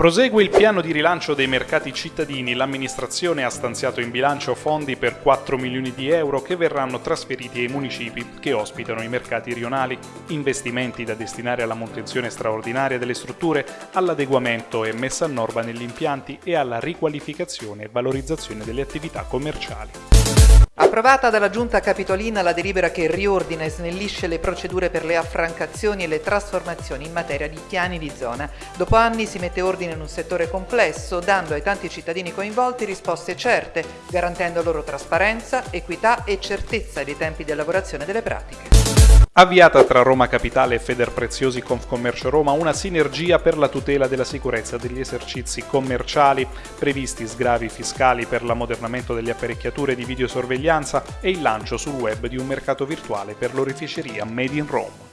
Prosegue il piano di rilancio dei mercati cittadini. L'amministrazione ha stanziato in bilancio fondi per 4 milioni di euro che verranno trasferiti ai municipi che ospitano i mercati rionali. Investimenti da destinare alla manutenzione straordinaria delle strutture, all'adeguamento e messa a norma negli impianti e alla riqualificazione e valorizzazione delle attività commerciali. Approvata dalla Giunta Capitolina la delibera che riordina e snellisce le procedure per le affrancazioni e le trasformazioni in materia di piani di zona. Dopo anni si mette ordine in un settore complesso, dando ai tanti cittadini coinvolti risposte certe, garantendo loro trasparenza, equità e certezza dei tempi di elaborazione delle pratiche. Avviata tra Roma Capitale e Federpreziosi Confcommercio Roma una sinergia per la tutela della sicurezza degli esercizi commerciali, previsti sgravi fiscali per l'ammodernamento delle apparecchiature di videosorveglianza e il lancio sul web di un mercato virtuale per l'oreficeria Made in Rome.